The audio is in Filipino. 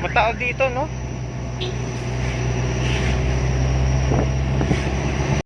Matao dito, no?